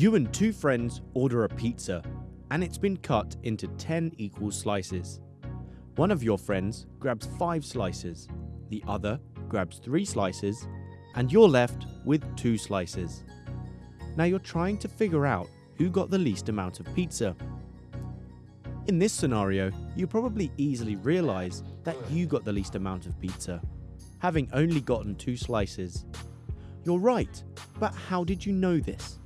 You and two friends order a pizza, and it's been cut into 10 equal slices. One of your friends grabs 5 slices, the other grabs 3 slices, and you're left with 2 slices. Now you're trying to figure out who got the least amount of pizza. In this scenario, you probably easily realise that you got the least amount of pizza, having only gotten 2 slices. You're right, but how did you know this?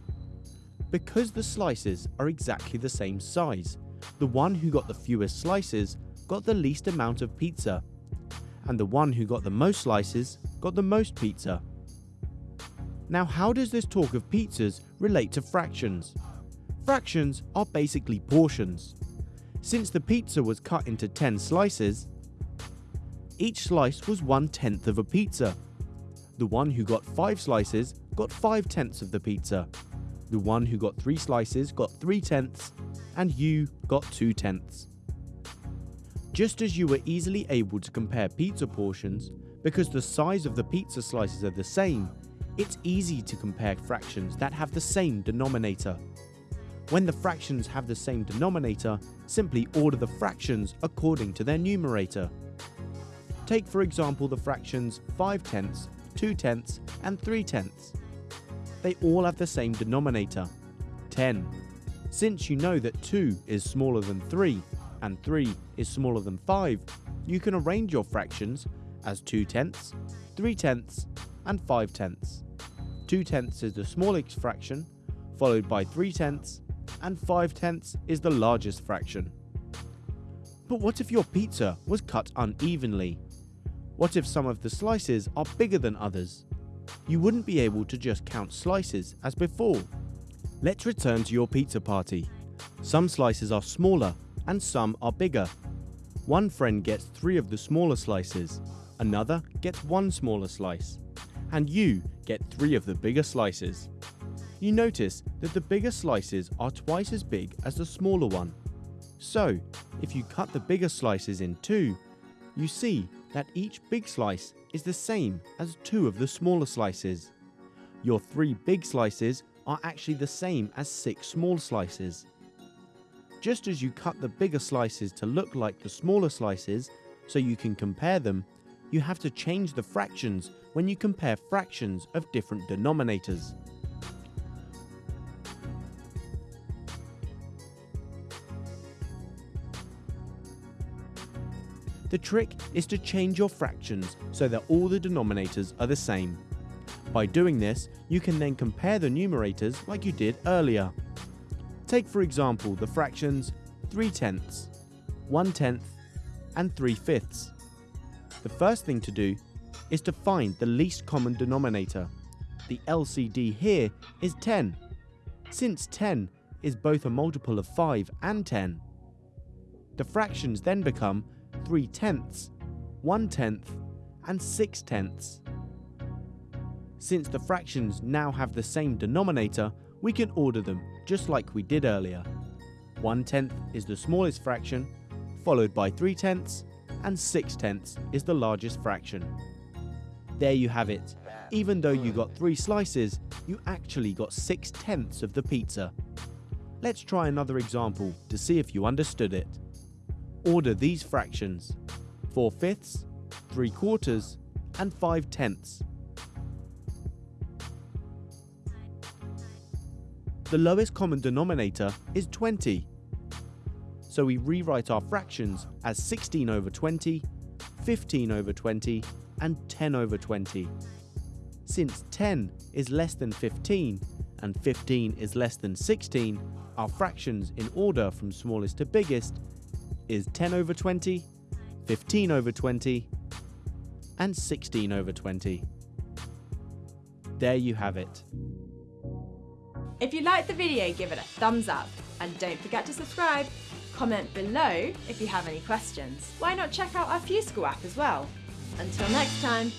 Because the slices are exactly the same size, the one who got the fewest slices got the least amount of pizza, and the one who got the most slices got the most pizza. Now how does this talk of pizzas relate to fractions? Fractions are basically portions. Since the pizza was cut into 10 slices, each slice was one tenth of a pizza. The one who got 5 slices got 5 tenths of the pizza. The one who got 3 slices got 3 tenths, and you got 2 tenths. Just as you were easily able to compare pizza portions because the size of the pizza slices are the same, it's easy to compare fractions that have the same denominator. When the fractions have the same denominator, simply order the fractions according to their numerator. Take for example the fractions 5 tenths, 2 tenths and 3 tenths. They all have the same denominator, 10. Since you know that 2 is smaller than 3 and 3 is smaller than 5, you can arrange your fractions as 2 tenths, 3 tenths and 5 tenths. 2 tenths is the smallest fraction, followed by 3 tenths, and 5 tenths is the largest fraction. But what if your pizza was cut unevenly? What if some of the slices are bigger than others? You wouldn't be able to just count slices as before. Let's return to your pizza party. Some slices are smaller and some are bigger. One friend gets three of the smaller slices, another gets one smaller slice, and you get three of the bigger slices. You notice that the bigger slices are twice as big as the smaller one. So, if you cut the bigger slices in two, you see that each big slice is the same as two of the smaller slices. Your three big slices are actually the same as six small slices. Just as you cut the bigger slices to look like the smaller slices so you can compare them, you have to change the fractions when you compare fractions of different denominators. The trick is to change your fractions so that all the denominators are the same. By doing this, you can then compare the numerators like you did earlier. Take for example the fractions 3 tenths, 1 tenth and 3 fifths. The first thing to do is to find the least common denominator. The LCD here is 10, since 10 is both a multiple of 5 and 10. The fractions then become 3 tenths, 1 tenth and 6 tenths. Since the fractions now have the same denominator, we can order them just like we did earlier. 1 tenth is the smallest fraction, followed by 3 tenths, and 6 tenths is the largest fraction. There you have it. Even though you got 3 slices, you actually got 6 tenths of the pizza. Let's try another example to see if you understood it. Order these fractions 4 fifths, 3 quarters, and 5 tenths. The lowest common denominator is 20. So we rewrite our fractions as 16 over 20, 15 over 20, and 10 over 20. Since 10 is less than 15 and 15 is less than 16, our fractions in order from smallest to biggest is 10 over 20, 15 over 20, and 16 over 20. There you have it. If you liked the video, give it a thumbs up and don't forget to subscribe. Comment below if you have any questions. Why not check out our FuseSchool app as well? Until next time.